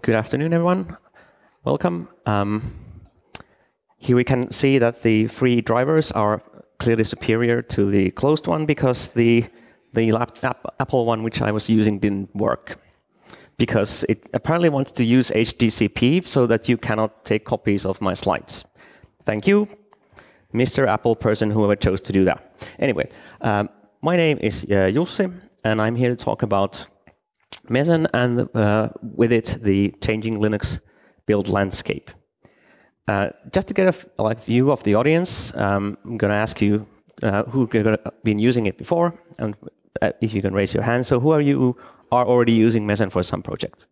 Good afternoon, everyone. Welcome. Um, here we can see that the free drivers are clearly superior to the closed one because the, the Apple one which I was using didn't work. Because it apparently wants to use HDCP so that you cannot take copies of my slides. Thank you, Mr. Apple person, whoever chose to do that. Anyway, um, my name is uh, Jussi, and I'm here to talk about Meson and uh, with it the changing Linux build landscape. Uh, just to get a like, view of the audience, um, I'm going to ask you uh, who've been using it before, and uh, if you can raise your hand. So who are you who are already using Meson for some project?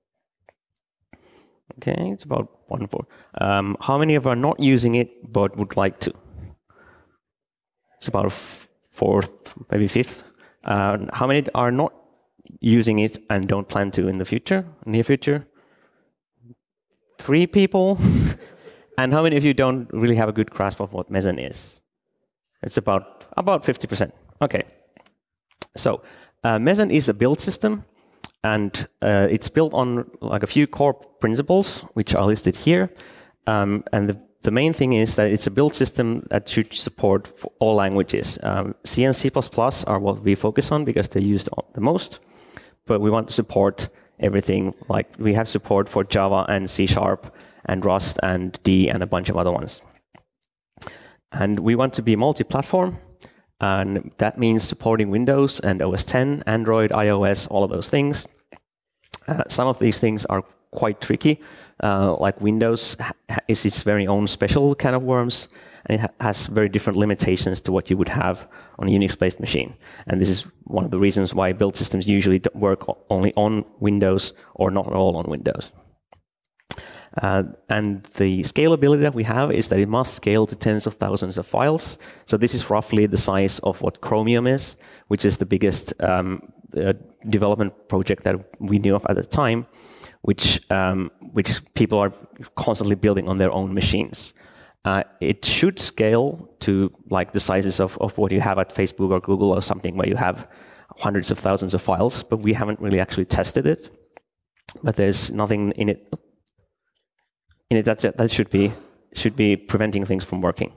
Okay, it's about one four. Um, how many of are not using it but would like to? It's about fourth, maybe fifth. Uh, how many are not using it and don't plan to in the future, near future? Three people. And how many of you don't really have a good grasp of what Meson is? It's about about 50%. Okay. So uh, Meson is a build system, and uh, it's built on like a few core principles, which are listed here. Um, and the, the, main thing is that it's a build system that should support all languages. Um, C and C++ are what we focus on because they're used the most, but we want to support everything. Like we have support for Java and C Sharp and Rust and D and a bunch of other ones. And we want to be multi-platform, and that means supporting Windows and OS 10, Android, iOS, all of those things. Uh, some of these things are quite tricky, uh, like Windows is its very own special kind of worms, and it ha has very different limitations to what you would have on a Unix-based machine. And this is one of the reasons why build systems usually work only on Windows or not at all on Windows. Uh, and the scalability that we have is that it must scale to tens of thousands of files. So this is roughly the size of what Chromium is, which is the biggest um, uh, development project that we knew of at the time, which um, which people are constantly building on their own machines. Uh, it should scale to like the sizes of, of what you have at Facebook or Google or something, where you have hundreds of thousands of files, but we haven't really actually tested it. But there's nothing in it in it that, that should be should be preventing things from working.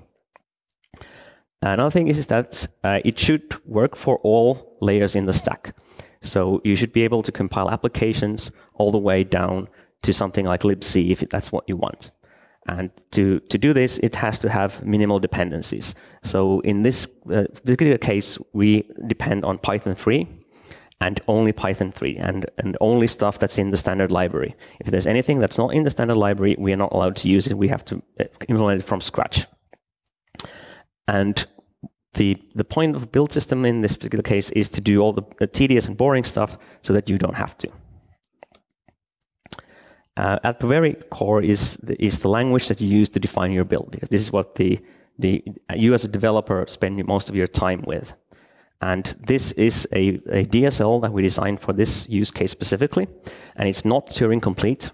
Another thing is, that uh, it should work for all layers in the stack. So you should be able to compile applications all the way down to something like libc if that's what you want. And to, to do this, it has to have minimal dependencies. So in this uh, particular case, we depend on Python 3 and only Python 3 and, and only stuff that's in the standard library. If there's anything that's not in the standard library, we are not allowed to use it. We have to uh, implement it from scratch. And the, the point of build system in this particular case is to do all the, the tedious and boring stuff so that you don't have to. Uh, at the very core is the, is the language that you use to define your build, this is what the, the, you as a developer spend most of your time with. And this is a, a DSL that we designed for this use case specifically, and it's not Turing complete.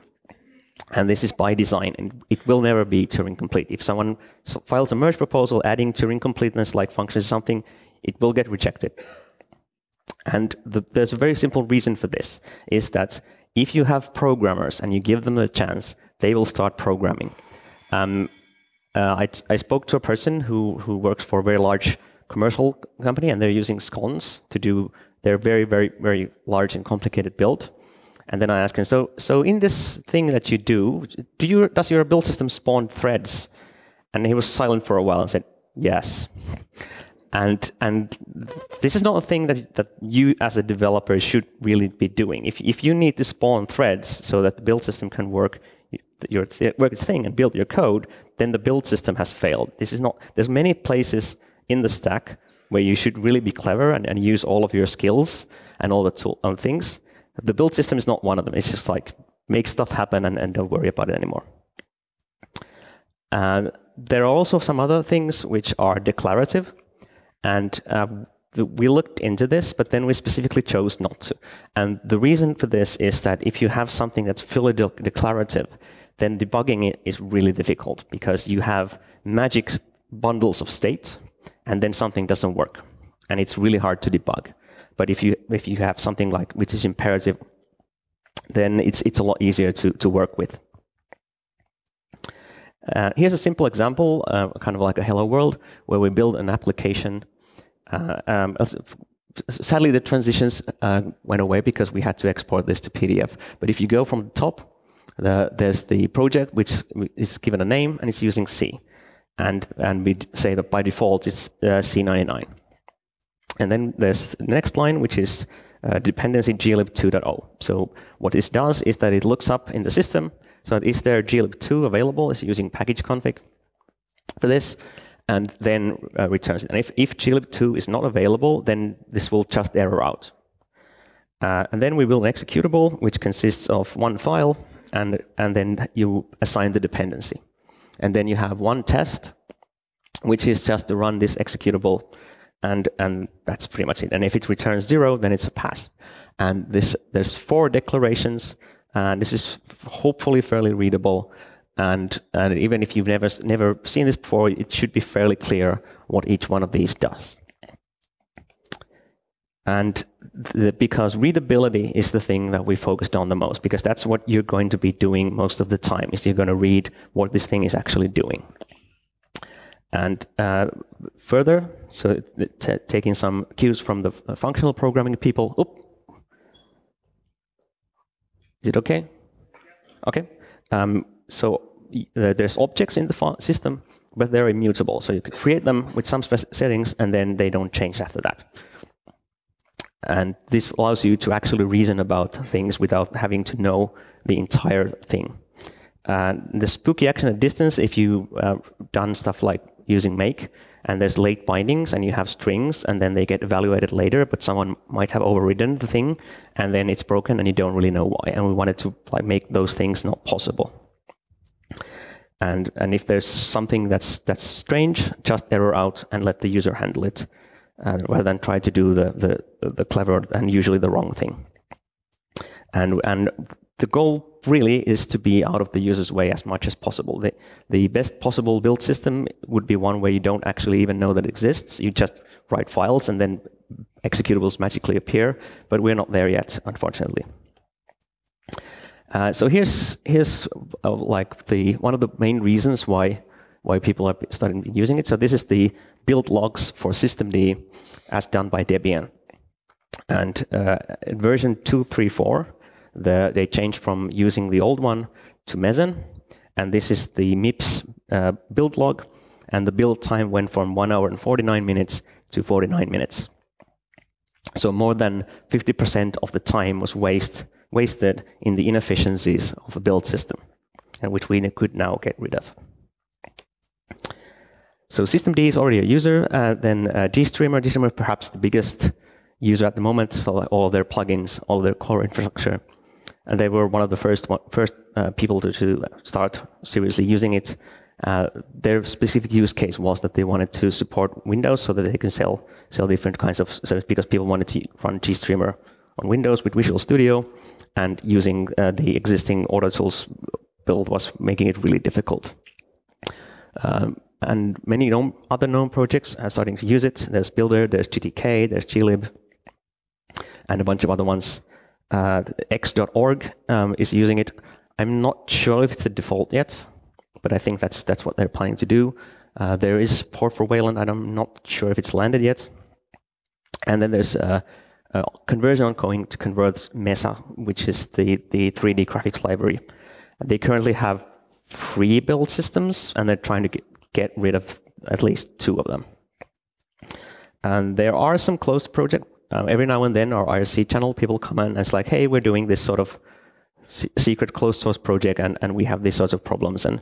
And this is by design, and it will never be Turing complete. If someone files a merge proposal adding Turing completeness like functions something, it will get rejected. And the, there's a very simple reason for this, is that if you have programmers and you give them the chance, they will start programming. Um, uh, I, I, spoke to a person who, who works for a very large commercial company, and they're using SCons to do their very, very, very large and complicated build. And then I asked him, so, so in this thing that you do, do you, does your build system spawn threads? And he was silent for a while and said, yes. And, and this is not a thing that, that you as a developer should really be doing. If, if you need to spawn threads so that the build system can work your, work its thing and build your code, then the build system has failed. This is not, there's many places in the stack where you should really be clever and, and use all of your skills and all the tool, um, things. The build system is not one of them. It's just like make stuff happen and, and don't worry about it anymore. Uh, there are also some other things which are declarative. And uh, we looked into this, but then we specifically chose not to. And the reason for this is that if you have something that's fully de declarative, then debugging it is really difficult because you have magic bundles of state and then something doesn't work. And it's really hard to debug. But if you, if you have something like, which is imperative, then it's, it's a lot easier to, to work with. Uh, here's a simple example, uh, kind of like a hello world, where we build an application. Uh, um, sadly, the transitions uh, went away because we had to export this to PDF. But if you go from the top, the, there's the project, which is given a name, and it's using C. And, and we say that by default, it's uh, C99. And then there's the next line, which is uh, dependency glib 2.0. So what this does is that it looks up in the system, so is there glib 2 available? It's using package config for this, and then uh, returns it. And if, if glib 2 is not available, then this will just error out. Uh, and then we build an executable, which consists of one file, and, and then you assign the dependency. And then you have one test, which is just to run this executable and and that's pretty much it. And if it returns zero, then it's a pass. And this there's four declarations, and this is hopefully fairly readable. And and even if you've never never seen this before, it should be fairly clear what each one of these does. And the, because readability is the thing that we focused on the most, because that's what you're going to be doing most of the time, is you're going to read what this thing is actually doing. And uh, further, so taking some cues from the functional programming people. Is it okay? Okay. Um, so uh, there's objects in the system, but they're immutable. So you can create them with some settings, and then they don't change after that. And this allows you to actually reason about things without having to know the entire thing. Uh, the spooky action at distance, if you've uh, done stuff like using make, and there's late bindings, and you have strings, and then they get evaluated later, but someone might have overridden the thing, and then it's broken, and you don't really know why. And we wanted to like make those things not possible. And and if there's something that's that's strange, just error out and let the user handle it, uh, rather than try to do the the the clever and usually the wrong thing. And and the goal really is to be out of the user's way as much as possible. The, the best possible build system would be one where you don't actually even know that it exists. You just write files and then executables magically appear, but we're not there yet, unfortunately. Uh, so here's here's uh, like the one of the main reasons why why people are starting using it. So this is the build logs for systemd as done by Debian. And uh, version 234 the, they changed from using the old one to Meson, and this is the MIPS uh, build log, and the build time went from 1 hour and 49 minutes to 49 minutes. So more than 50% of the time was waste, wasted in the inefficiencies of a build system, and which we could now get rid of. So systemd is already a user, uh, then uh, GStreamer, GStreamer perhaps the biggest user at the moment, so all their plugins, all their core infrastructure and they were one of the first first uh, people to, to start seriously using it. Uh, their specific use case was that they wanted to support Windows so that they can sell sell different kinds of services because people wanted to run GStreamer on Windows with Visual Studio, and using uh, the existing AutoTools build was making it really difficult. Um, and many GNOME, other GNOME projects are starting to use it. There's Builder, there's GTK, there's glib, and a bunch of other ones uh, x.org um, is using it. I'm not sure if it's the default yet, but I think that's that's what they're planning to do. Uh, there is port for Wayland, and I'm not sure if it's landed yet. And then there's a, a conversion ongoing to convert Mesa, which is the, the 3D graphics library. They currently have three build systems, and they're trying to get, get rid of at least two of them. And there are some closed project um, every now and then our IRC channel, people come in and it's like, hey, we're doing this sort of secret closed source project and, and we have these sorts of problems and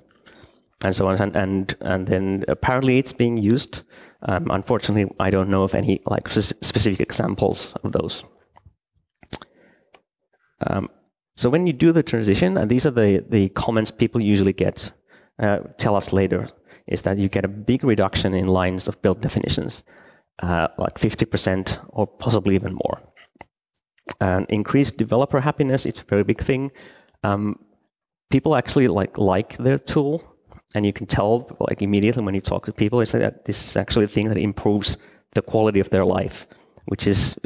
and so on. And, and, and then apparently it's being used. Um, unfortunately, I don't know of any like specific examples of those. Um, so when you do the transition, and these are the, the comments people usually get, uh, tell us later, is that you get a big reduction in lines of build definitions uh, like 50% or possibly even more. And increased developer happiness, it's a very big thing. Um, people actually like like their tool, and you can tell like immediately when you talk to people, it's like that this is actually a thing that improves the quality of their life, which is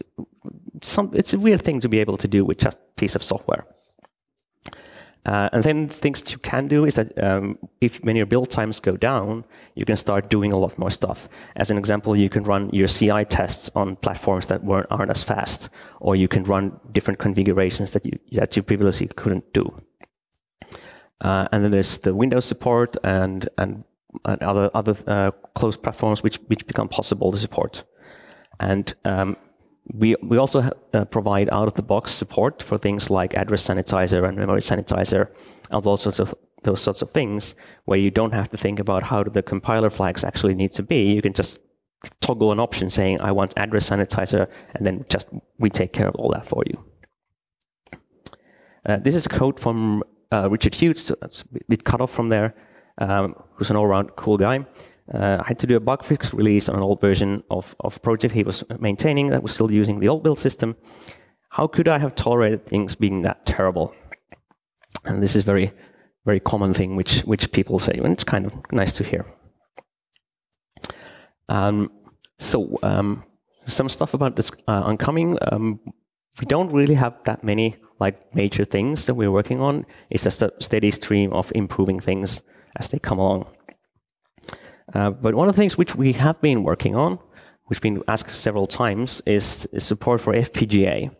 some. It's a weird thing to be able to do with just a piece of software. Uh, and then things you can do is that um, if when your build times go down, you can start doing a lot more stuff. As an example, you can run your CI tests on platforms that weren't, aren't as fast, or you can run different configurations that you, that you previously couldn't do. Uh, and then there's the Windows support and, and, and other, other uh, closed platforms which, which become possible to support. And um, we, we also uh, provide out-of-the-box support for things like address sanitizer and memory sanitizer and all sorts of those sorts of things where you don't have to think about how do the compiler flags actually need to be. You can just toggle an option saying, I want address sanitizer, and then just we take care of all that for you. Uh, this is code from uh, Richard Hughes, so that's a bit cut off from there, um, who's an all-around cool guy. Uh, I had to do a bug fix release on an old version of, of project he was maintaining that was still using the old build system. How could I have tolerated things being that terrible? And this is very, very common thing which, which people say, and it's kind of nice to hear. Um, so um, some stuff about this uh, oncoming. Um, we don't really have that many like major things that we're working on. It's just a steady stream of improving things as they come along. Uh, but one of the things which we have been working on, which been asked several times, is, is support for FPGA.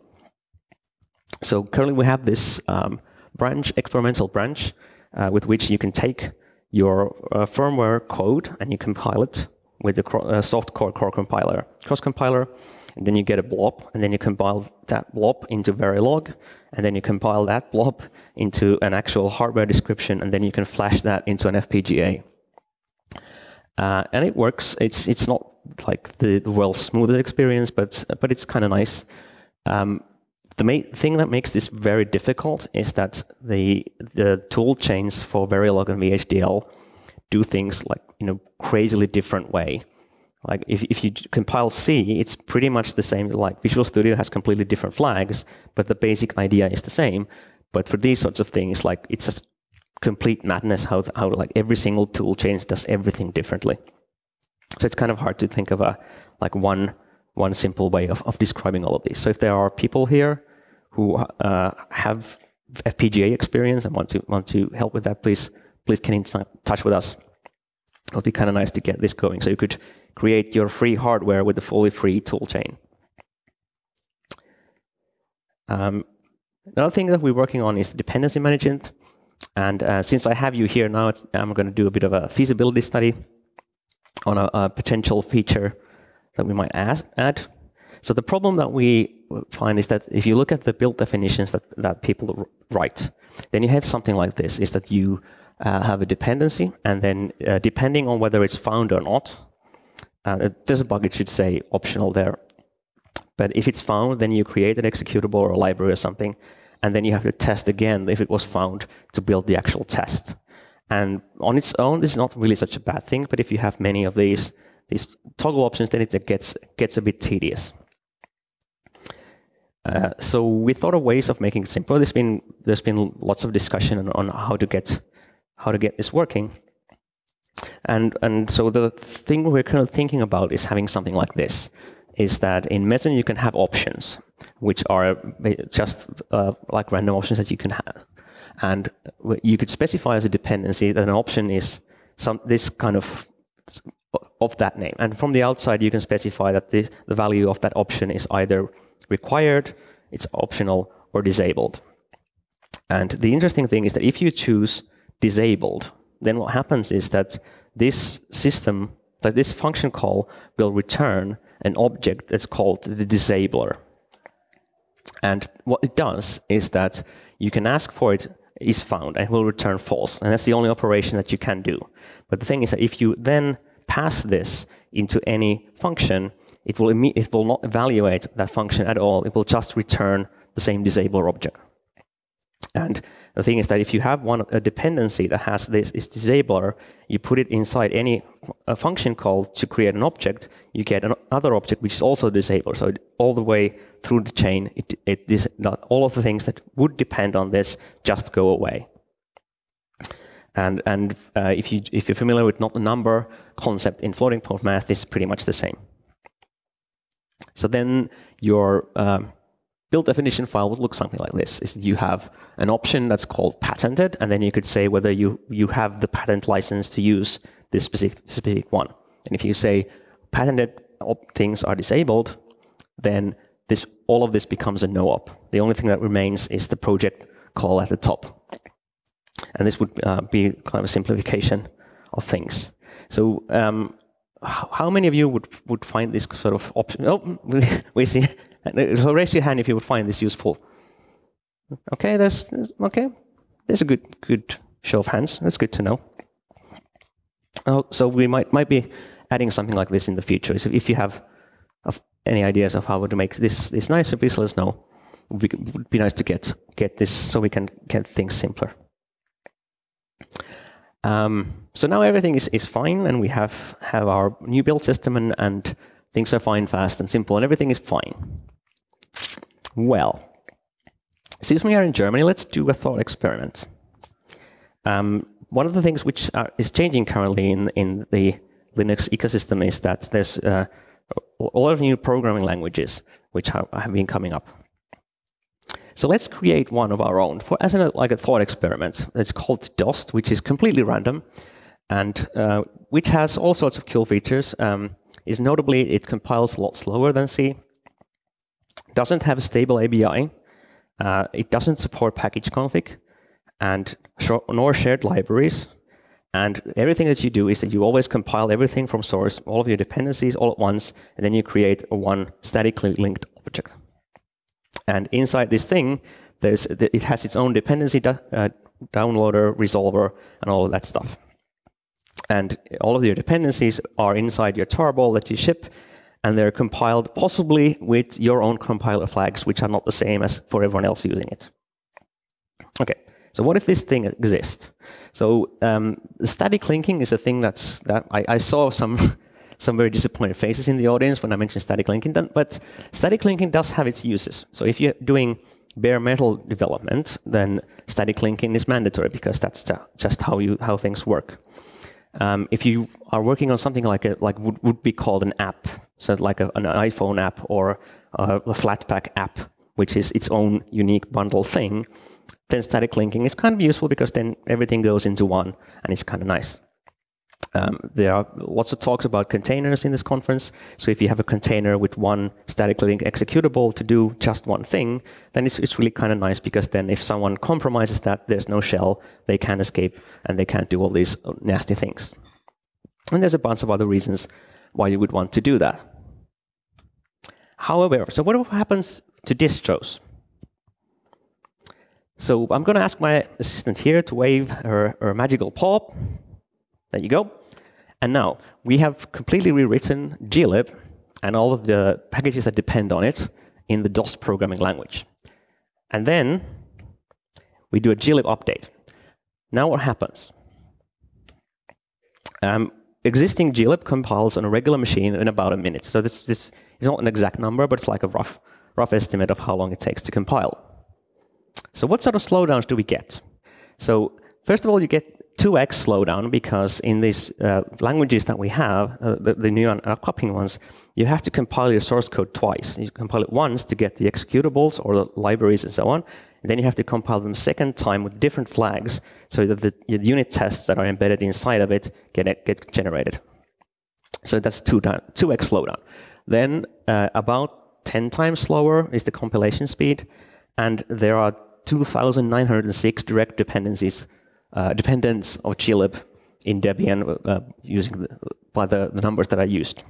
So currently we have this um, branch, experimental branch, uh, with which you can take your uh, firmware code and you compile it with the uh, softcore core compiler, cross compiler, and then you get a blob, and then you compile that blob into Verilog, and then you compile that blob into an actual hardware description, and then you can flash that into an FPGA. Uh, and it works. It's it's not like the well smoothest experience, but but it's kind of nice. Um, the main thing that makes this very difficult is that the the tool chains for Verilog and VHDL do things like in a crazily different way. Like if, if you compile C, it's pretty much the same. Like Visual Studio has completely different flags, but the basic idea is the same. But for these sorts of things, like it's just complete madness how, how like every single toolchain does everything differently. So it's kind of hard to think of a like one one simple way of, of describing all of these. So if there are people here who uh, have FPGA experience and want to want to help with that, please please get in touch with us. It would be kind of nice to get this going. So you could create your free hardware with the fully free toolchain. Um, another thing that we're working on is dependency management. And uh, since I have you here now, I'm going to do a bit of a feasibility study on a, a potential feature that we might ask, add. So the problem that we find is that if you look at the build definitions that, that people write, then you have something like this, is that you uh, have a dependency, and then uh, depending on whether it's found or not, uh, there's a bug, it should say optional there. But if it's found, then you create an executable or a library or something, and then you have to test again if it was found to build the actual test. And on its own, this is not really such a bad thing, but if you have many of these, these toggle options, then it gets, gets a bit tedious. Uh, so we thought of ways of making it simpler. There's been, there's been lots of discussion on, on how, to get, how to get this working. And, and so the thing we're kind of thinking about is having something like this, is that in Meson you can have options which are just uh, like random options that you can have. And you could specify as a dependency that an option is some this kind of of that name. And from the outside, you can specify that the, the value of that option is either required, it's optional, or disabled. And the interesting thing is that if you choose disabled, then what happens is that this system, that this function call will return an object that's called the disabler. And what it does is that you can ask for it is found and will return false. And that's the only operation that you can do. But the thing is that if you then pass this into any function, it will, it will not evaluate that function at all. It will just return the same disabler object. And the thing is that if you have one a dependency that has this is disabler, you put it inside any a function call to create an object, you get another object which is also disabler. So all the way through the chain, it, it is not all of the things that would depend on this just go away. And and uh, if you if you're familiar with not the number concept in floating point math, this is pretty much the same. So then your um, build definition file would look something like this. Is you have an option that's called patented, and then you could say whether you, you have the patent license to use this specific, specific one. And if you say patented things are disabled, then this, all of this becomes a no-op. The only thing that remains is the project call at the top. And this would uh, be kind of a simplification of things. So um, how many of you would, would find this sort of option? Oh, we see. So raise your hand if you would find this useful. Okay, that's, okay. There's a good good show of hands. That's good to know. Oh, so we might might be adding something like this in the future. So if you have any ideas of how to make this this nicer, please let us know. It would be nice to get get this so we can get things simpler. Um, so now everything is, is fine, and we have, have our new build system, and, and things are fine, fast, and simple, and everything is fine. Well, since we are in Germany, let's do a thought experiment. Um, one of the things which are, is changing currently in, in the Linux ecosystem is that there's uh, a lot of new programming languages which have, have been coming up. So let's create one of our own for as a, like a thought experiment. It's called Dost, which is completely random, and uh, which has all sorts of cool features. Um, is notably it compiles a lot slower than C. Doesn't have a stable ABI. Uh, it doesn't support package config, and nor shared libraries. And everything that you do is that you always compile everything from source, all of your dependencies all at once, and then you create a one statically linked object. And inside this thing, there's, it has its own dependency uh, downloader, resolver, and all of that stuff. And all of your dependencies are inside your tarball that you ship, and they're compiled possibly with your own compiler flags, which are not the same as for everyone else using it. Okay, so what if this thing exists? So um, static linking is a thing that's that I, I saw some some very disappointed faces in the audience when I mentioned static linking, but static linking does have its uses. So if you're doing bare metal development, then static linking is mandatory because that's just how you how things work. Um, if you are working on something like a like would, would be called an app, so like a, an iPhone app or a, a Flatpak app, which is its own unique bundle thing, then static linking is kind of useful because then everything goes into one and it's kind of nice. Um, there are lots of talks about containers in this conference. So if you have a container with one statically linked executable to do just one thing, then it's, it's really kind of nice because then if someone compromises that, there's no shell, they can't escape, and they can't do all these nasty things. And there's a bunch of other reasons why you would want to do that. However, so what happens to distros? So I'm going to ask my assistant here to wave her, her magical paw. There you go. And now we have completely rewritten glib and all of the packages that depend on it in the Dost programming language. And then we do a glib update. Now what happens? Um, existing glib compiles on a regular machine in about a minute. So this, this is not an exact number, but it's like a rough, rough estimate of how long it takes to compile. So what sort of slowdowns do we get? So first of all, you get 2x slowdown because in these uh, languages that we have, uh, the, the, new upcoming ones, you have to compile your source code twice. You compile it once to get the executables or the libraries and so on, and then you have to compile them second time with different flags so that the, the unit tests that are embedded inside of it get, get generated. So that's 2 2x slowdown. Then uh, about 10 times slower is the compilation speed, and there are 2,906 direct dependencies uh, dependence of glib in Debian uh, using the, by the, the, numbers that I used.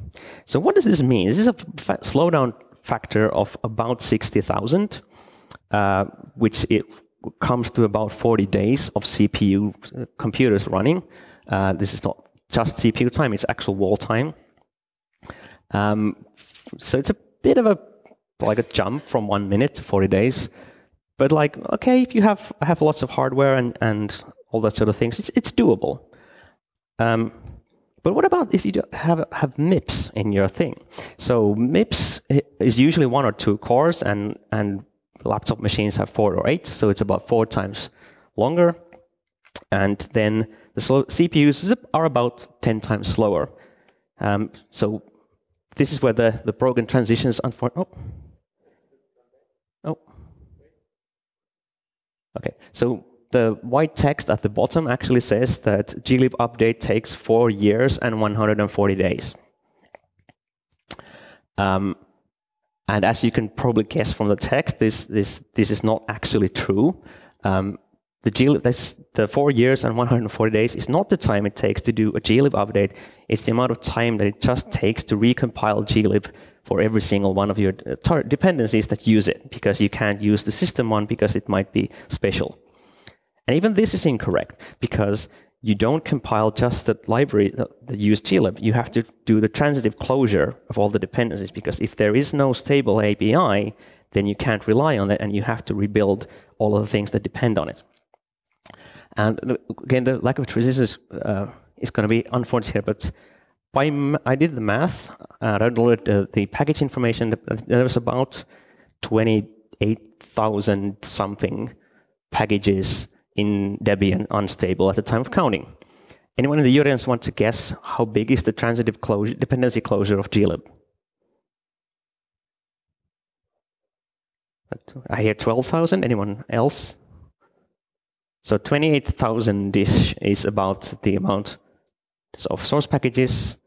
So what does this mean? This is a fa slowdown factor of about 60,000, uh, which it comes to about 40 days of CPU uh, computers running. Uh, this is not just CPU time, it's actual wall time. Um, so it's a bit of a like a jump from one minute to 40 days. But like, okay, if you have have lots of hardware and, and all that sort of things. It's, it's doable. Um, but what about if you have, have MIPS in your thing? So MIPS is usually one or two cores, and, and laptop machines have four or eight, so it's about four times longer. And then the CPUs are about 10 times slower. Um, so this is where the, the broken transitions, unfortunately. Oh. Oh. Okay, so the white text at the bottom actually says that glib update takes four years and 140 days. Um, and as you can probably guess from the text, this, this, this is not actually true. Um, the, glib, this, the four years and 140 days is not the time it takes to do a glib update. It's the amount of time that it just takes to recompile glib for every single one of your uh, dependencies that use it, because you can't use the system one because it might be special. And even this is incorrect, because you don't compile just the library that, use glib. You have to do the transitive closure of all the dependencies, because if there is no stable API, then you can't rely on it, and you have to rebuild all of the things that depend on it. And again, the lack of resistance uh, is going to be unfortunate here, but I did the math, uh, I downloaded uh, the package information. There was about 28,000 something packages in Debian unstable at the time of counting. Anyone in the audience want to guess how big is the transitive closure, dependency closure of glib? I hear 12,000. Anyone else? So 28,000 is, is about the amount of source packages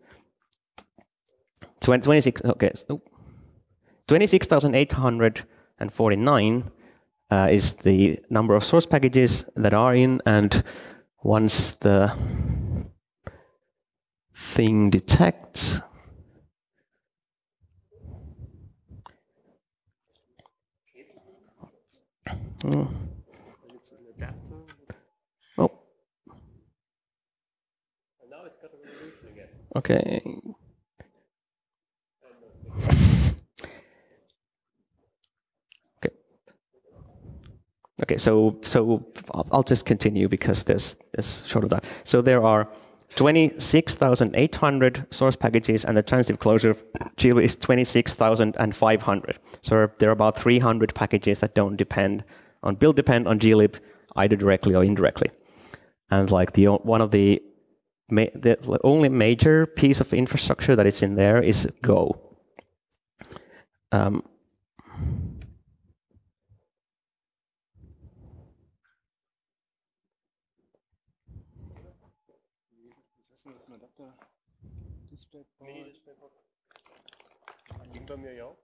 26, okay, so 26,849 uh, is the number of source packages that are in, and once the thing detects, oh. Okay. Okay. Okay, so so I'll just continue because there's there's short of that. So there are 26,800 source packages, and the transitive closure of glib is 26,500. So there are about 300 packages that don't depend on build depend on glib either directly or indirectly. And like the one of the the only major piece of infrastructure that is in there is Go. Um,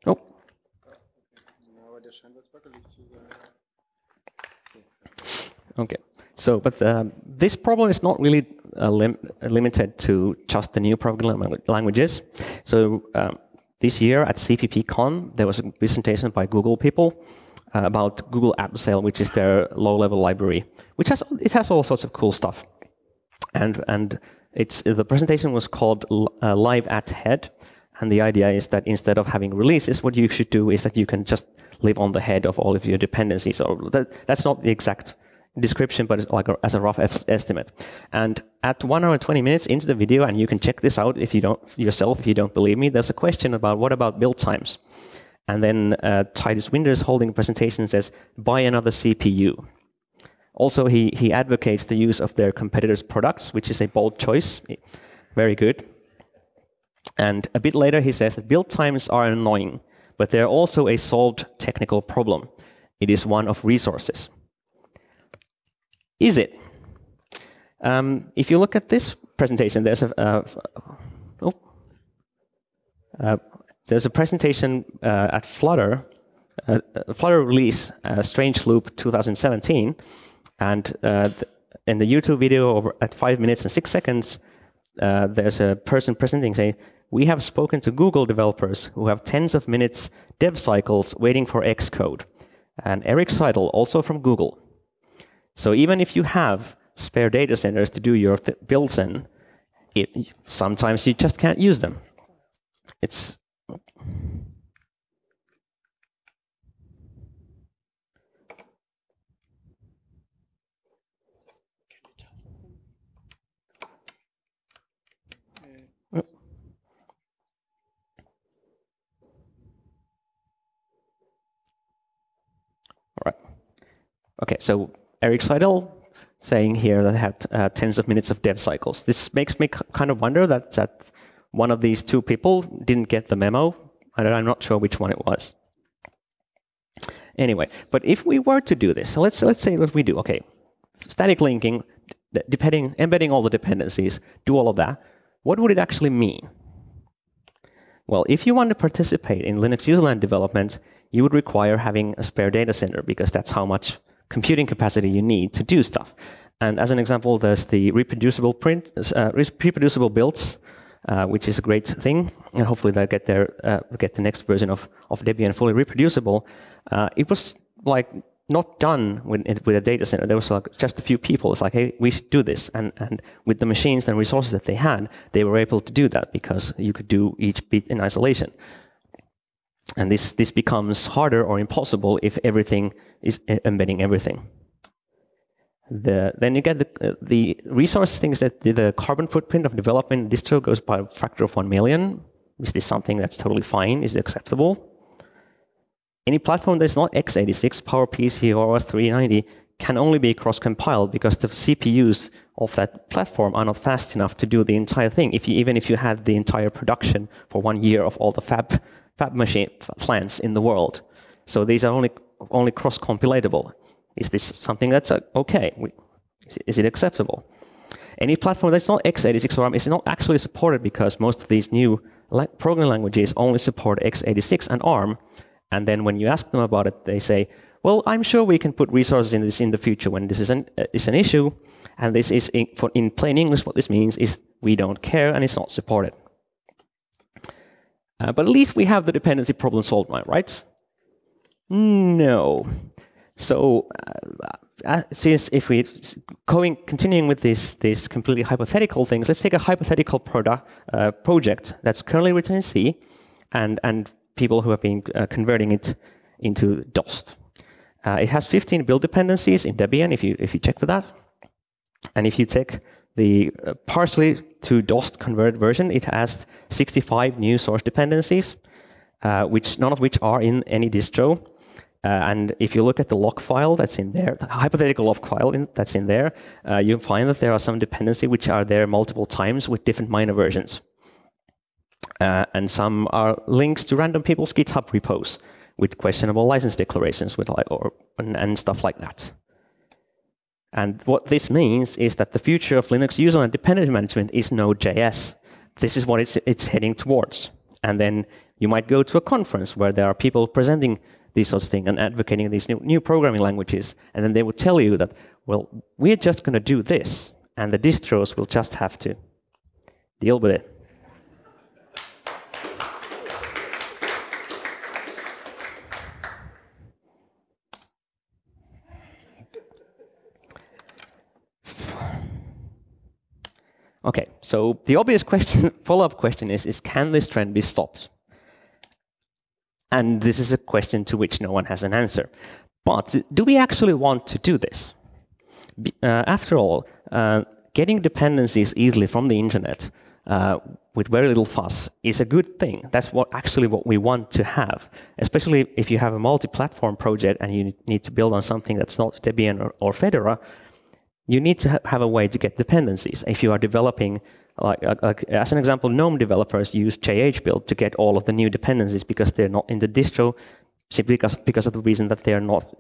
Oh. Okay. So, but uh, this problem is not really uh, lim limited to just the new programming languages. So um, this year at CppCon, there was a presentation by Google people uh, about Google Abseil, which is their low-level library, which has it has all sorts of cool stuff. And and it's the presentation was called uh, Live at Head, and the idea is that instead of having releases, what you should do is that you can just live on the head of all of your dependencies. So that, that's not the exact description, but it's like a, as a rough estimate. And at one hour and 20 minutes into the video, and you can check this out if you don't yourself if you don't believe me, there's a question about what about build times? And then uh, Titus Winters holding a presentation says, buy another CPU. Also, he, he advocates the use of their competitors' products, which is a bold choice. Very good. And a bit later, he says that build times are annoying, but they're also a solved technical problem. It is one of resources. Is it? Um, if you look at this presentation, there's a uh, oh, uh, there's a presentation uh, at Flutter, uh, uh, Flutter release, uh, Strange Loop 2017, and in the YouTube video over at five minutes and six seconds, Uh, there's a person presenting saying, "We have spoken to Google developers who have tens of minutes dev cycles waiting for Xcode." And Eric Seidel, also from Google, so even if you have spare data centers to do your builds in, it, sometimes you just can't use them. It's Okay, so Eric Seidel saying here that had uh, tens of minutes of dev cycles. This makes me kind of wonder that, that one of these two people didn't get the memo, I'm not sure which one it was. Anyway, but if we were to do this, so let's let's say what we do. Okay, static linking, depending, embedding all the dependencies, do all of that. What would it actually mean? Well, if you want to participate in Linux userland development, you would require having a spare data center because that's how much computing capacity you need to do stuff. And as an example, there's the reproducible print, uh, reproducible builds, uh, which is a great thing, and hopefully they'll get their uh, get the next version of of Debian fully reproducible. Uh, it was like not done with, with a data center. There was like just a few people. It's like, hey, we should do this. And, and with the machines and resources that they had, they were able to do that because you could do each bit in isolation. And this, this becomes harder or impossible if everything is embedding everything. The, then you get the, the resource things that the, the, carbon footprint of development distro goes by a factor of 1 million. Is this something that's totally fine? Is it acceptable? Any platform that's not x86, PowerPC, or OS 390 can only be cross-compiled because the CPUs of that platform are not fast enough to do the entire thing. If you, even if you had the entire production for one year of all the fab, fab machine plants in the world. So these are only, only cross-compilatable. Is this something that's uh, okay? Is it, is it acceptable? Any platform that's not x86 or ARM is not actually supported because most of these new programming languages only support x86 and ARM, and then when you ask them about it, they say, well, I'm sure we can put resources in this in the future when this is an, uh, is an issue. And this is, in, for, in plain English, what this means is we don't care and it's not supported. Uh, but at least we have the dependency problem solved now, right? No. So, uh, uh since if we going continuing with this this completely hypothetical things, let's take a hypothetical product uh, project that's currently written in C, and and people who have been uh, converting it into Dost. Uh, it has 15 build dependencies in Debian, if you, if you check for that. And if you check the uh, partially to Dost converted version, it has 65 new source dependencies, uh, which none of which are in any distro. Uh, and if you look at the log file that's in there, the hypothetical log file in, that's in there, uh, you find that there are some dependencies which are there multiple times with different minor versions. Uh, and some are links to random people's GitHub repos with questionable license declarations with or, and, and stuff like that. And what this means is that the future of Linux userland dependency management is Node.js. This is what it's, it's heading towards. And then you might go to a conference where there are people presenting these sorts of things and advocating these new, new programming languages. And then they would tell you that, well, we're just going to do this. And the distros will just have to deal with it. Okay, so the obvious question, follow-up question is, is can this trend be stopped? And this is a question to which no one has an answer. But do we actually want to do this? Uh, after all, uh, getting dependencies easily from the internet uh, with very little fuss is a good thing. That's what actually what we want to have, especially if you have a multi-platform project and you need to build on something that's not Debian or, or Fedora you need to ha have a way to get dependencies. If you are developing, like, like, as an example, GNOME developers use JHBuild to get all of the new dependencies because they're not in the distro, simply because, because of the reason that they are not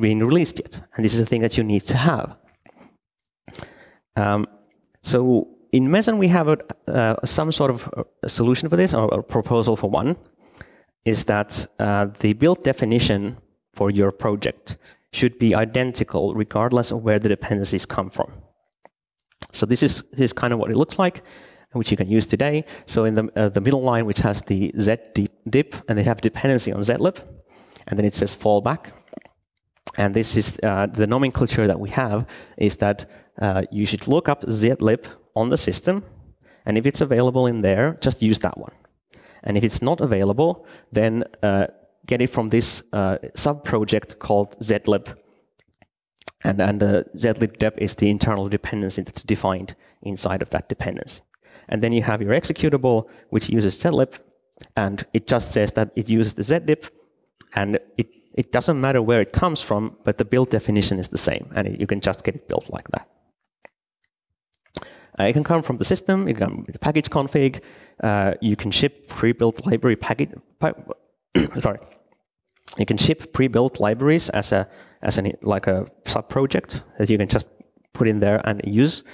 being released yet. And this is a thing that you need to have. Um, so in Meson, we have a, uh, some sort of a solution for this, or a proposal for one, is that uh, the build definition for your project should be identical regardless of where the dependencies come from. So this is, this is kind of what it looks like, which you can use today. So in the, uh, the middle line, which has the z dip, and they have dependency on zlib, and then it says fallback. And this is uh, the nomenclature that we have is that uh, you should look up zlib on the system, and if it's available in there, just use that one. And if it's not available, then uh, get it from this uh, sub-project called zlib. And, and the zlib dep is the internal dependency that's defined inside of that dependency. And then you have your executable, which uses zlib, and it just says that it uses the zlib, and it, it doesn't matter where it comes from, but the build definition is the same, and it, you can just get it built like that. Uh, it can come from the system, it can come with the package config, uh, you can ship pre-built library package, pa sorry, You can ship pre-built libraries as a as an like a sub project that you can just put in there and use.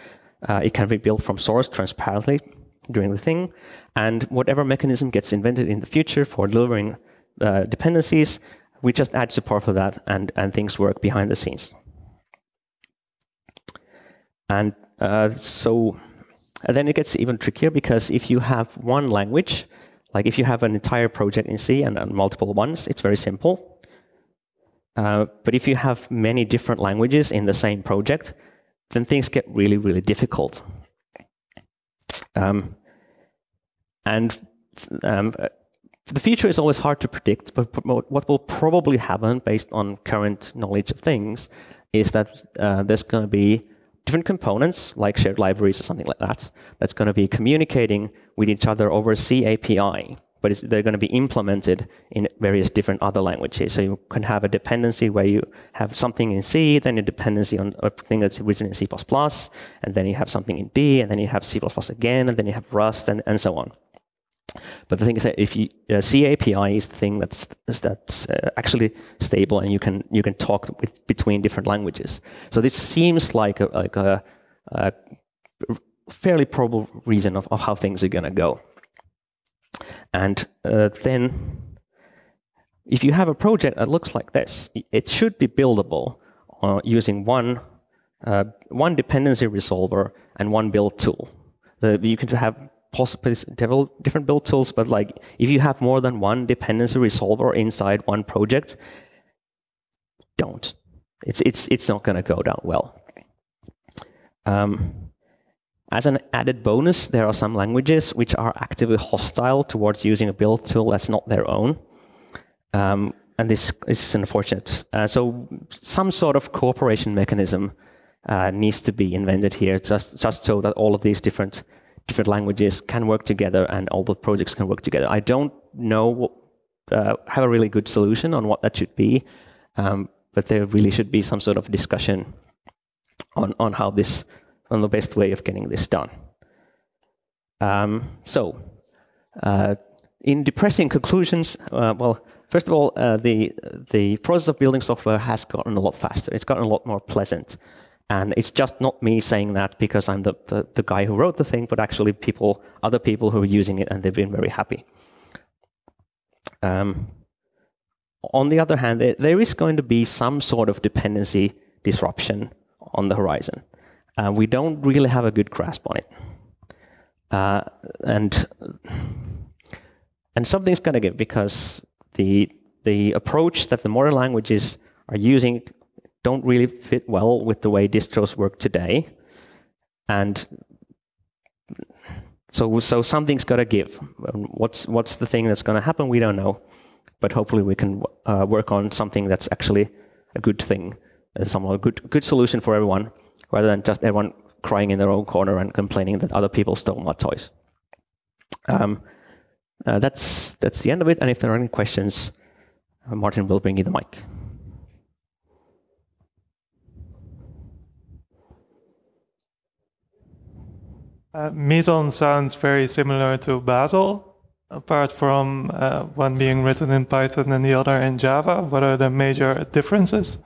Uh, it can be built from source transparently during the thing, and whatever mechanism gets invented in the future for delivering uh, dependencies, we just add support for that, and and things work behind the scenes. And uh, so and then it gets even trickier because if you have one language, like if you have an entire project in C and, and multiple ones, it's very simple. Uh, but if you have many different languages in the same project, then things get really, really difficult. Um, and um, the future is always hard to predict, but what will probably happen based on current knowledge of things is that uh, there's going to be different components, like shared libraries or something like that, that's going to be communicating with each other over C API, but they're going to be implemented in various different other languages. So you can have a dependency where you have something in C, then a dependency on a thing that's written in C++, and then you have something in D, and then you have C++ again, and then you have Rust, and, and so on. But the thing is that if you uh, C API is the thing that's that's uh, actually stable, and you can you can talk with, between different languages. So this seems like a, like a, a fairly probable reason of, of how things are going to go. And uh, then, if you have a project that looks like this, it should be buildable uh, using one uh, one dependency resolver and one build tool. you can have possibly different build tools, but like if you have more than one dependency resolver inside one project, don't. It's it's it's not going to go down well. Um, as an added bonus, there are some languages which are actively hostile towards using a build tool that's not their own. Um, and this, this is unfortunate. Uh, so some sort of cooperation mechanism uh, needs to be invented here, just, just so that all of these different different languages can work together and all the projects can work together. I don't know, uh, have a really good solution on what that should be, um, but there really should be some sort of discussion on, on how this, on the best way of getting this done. Um, so, uh, in depressing conclusions, uh, well, first of all, uh, the, the process of building software has gotten a lot faster. It's gotten a lot more pleasant. And it's just not me saying that because I'm the, the, the, guy who wrote the thing, but actually people, other people who are using it and they've been very happy. Um, on the other hand, there, there is going to be some sort of dependency disruption on the horizon. Uh, we don't really have a good grasp on it. Uh, and, and something's going to give because the, the approach that the modern languages are using don't really fit well with the way distros work today. And so, so something's got to give. What's, what's the thing that's going to happen? We don't know. But hopefully we can uh, work on something that's actually a good thing, some a good, good solution for everyone, rather than just everyone crying in their own corner and complaining that other people stole my toys. Um, uh, that's, that's the end of it. And if there are any questions, uh, Martin will bring you the mic. Uh, Meson sounds very similar to Bazel, apart from uh, one being written in Python and the other in Java. What are the major differences?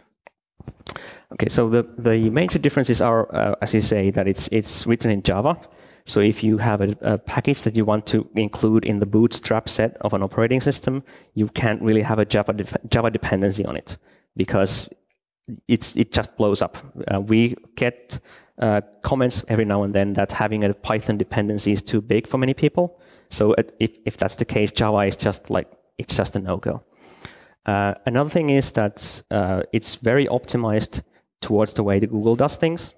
Okay, so the, the major differences are, uh, as you say, that it's, it's written in Java. So if you have a, a, package that you want to include in the bootstrap set of an operating system, you can't really have a Java, de Java dependency on it because it's, it just blows up. Uh, we get uh, comments every now and then that having a Python dependency is too big for many people. So if, if that's the case, Java is just like, it's just a no-go. Uh, another thing is that uh, it's very optimized towards the way that Google does things.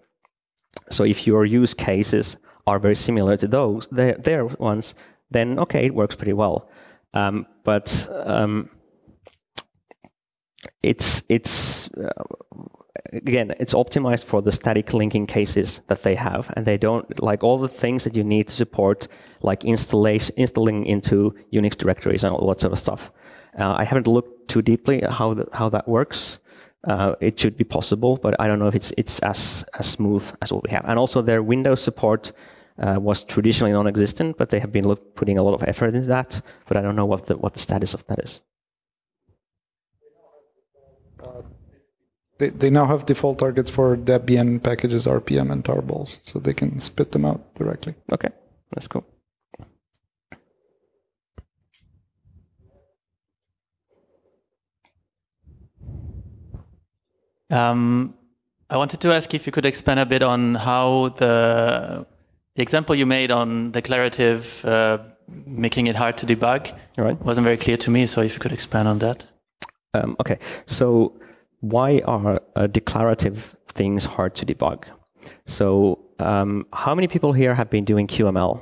So if your use cases are very similar to those, their, their ones, then okay, it works pretty well. Um, but um, it's it's uh, again, it's optimized for the static linking cases that they have, and they don't like all the things that you need to support, like installation, installing into Unix directories and all that sort of stuff. Uh, I haven't looked too deeply at how the, how that works. Uh, it should be possible, but I don't know if it's it's as as smooth as what we have. And also, their Windows support uh, was traditionally non-existent, but they have been putting a lot of effort into that. But I don't know what the what the status of that is. They, they now have default targets for Debian packages, RPM, and tarballs, so they can spit them out directly. Okay, that's cool. Um, I wanted to ask if you could expand a bit on how the the example you made on declarative uh, making it hard to debug All right. wasn't very clear to me. So if you could expand on that. Um, okay, so why are uh, declarative things hard to debug? So um, how many people here have been doing QML?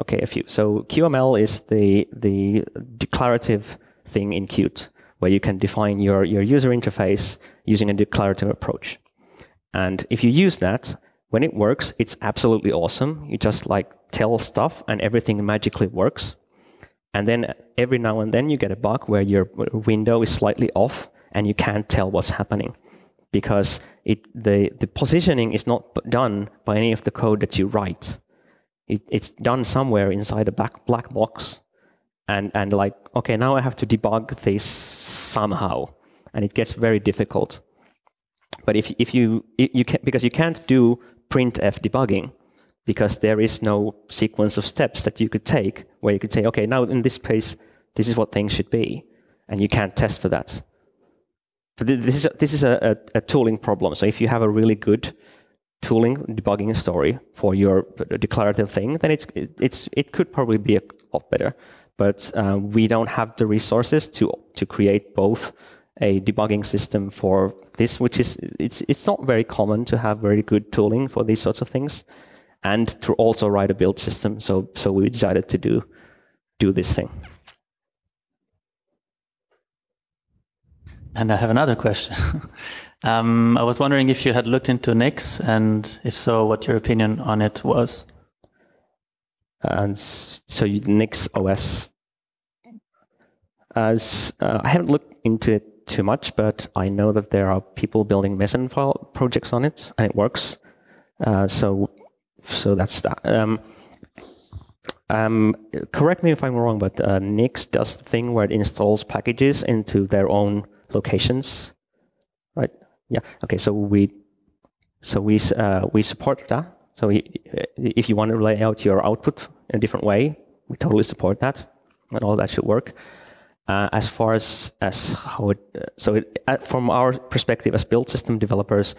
Okay, a few. So QML is the the declarative thing in Qt, where you can define your, your user interface using a declarative approach. And if you use that, when it works, it's absolutely awesome. You just like tell stuff and everything magically works. And then every now and then you get a bug where your window is slightly off and you can't tell what's happening because it, the, the positioning is not done by any of the code that you write. It, it's done somewhere inside a black, black box. And, and like, okay, now I have to debug this somehow. And it gets very difficult. But if, if you, you can, because you can't do printf debugging, because there is no sequence of steps that you could take where you could say, okay, now in this case, this is what things should be, and you can't test for that. This is a, this is a, a, a tooling problem. So if you have a really good tooling debugging story for your declarative thing, then it's it's it could probably be a lot better. But uh, we don't have the resources to to create both a debugging system for this, which is it's it's not very common to have very good tooling for these sorts of things and to also write a build system. So, so we decided to do, do this thing. And I have another question. um, I was wondering if you had looked into Nix, and if so, what your opinion on it was. And so Nix OS. As uh, I haven't looked into it too much, but I know that there are people building Meson file projects on it, and it works. Uh, so so that's that. Um, um, correct me if I'm wrong, but uh, Nix does the thing where it installs packages into their own locations, right? Yeah. Okay. So we, so we uh, we support that. So we, if you want to lay out your output in a different way, we totally support that, and all that should work. Uh, as far as as how it, so it, uh, from our perspective as build system developers,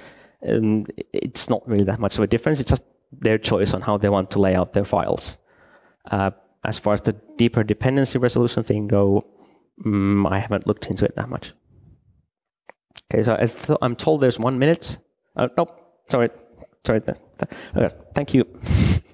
um, it's not really that much of a difference. It's just their choice on how they want to lay out their files. Uh, as far as the deeper dependency resolution thing go, um, I haven't looked into it that much. Okay, so I am told there's one minute. Uh, nope, sorry, sorry. Okay, thank you.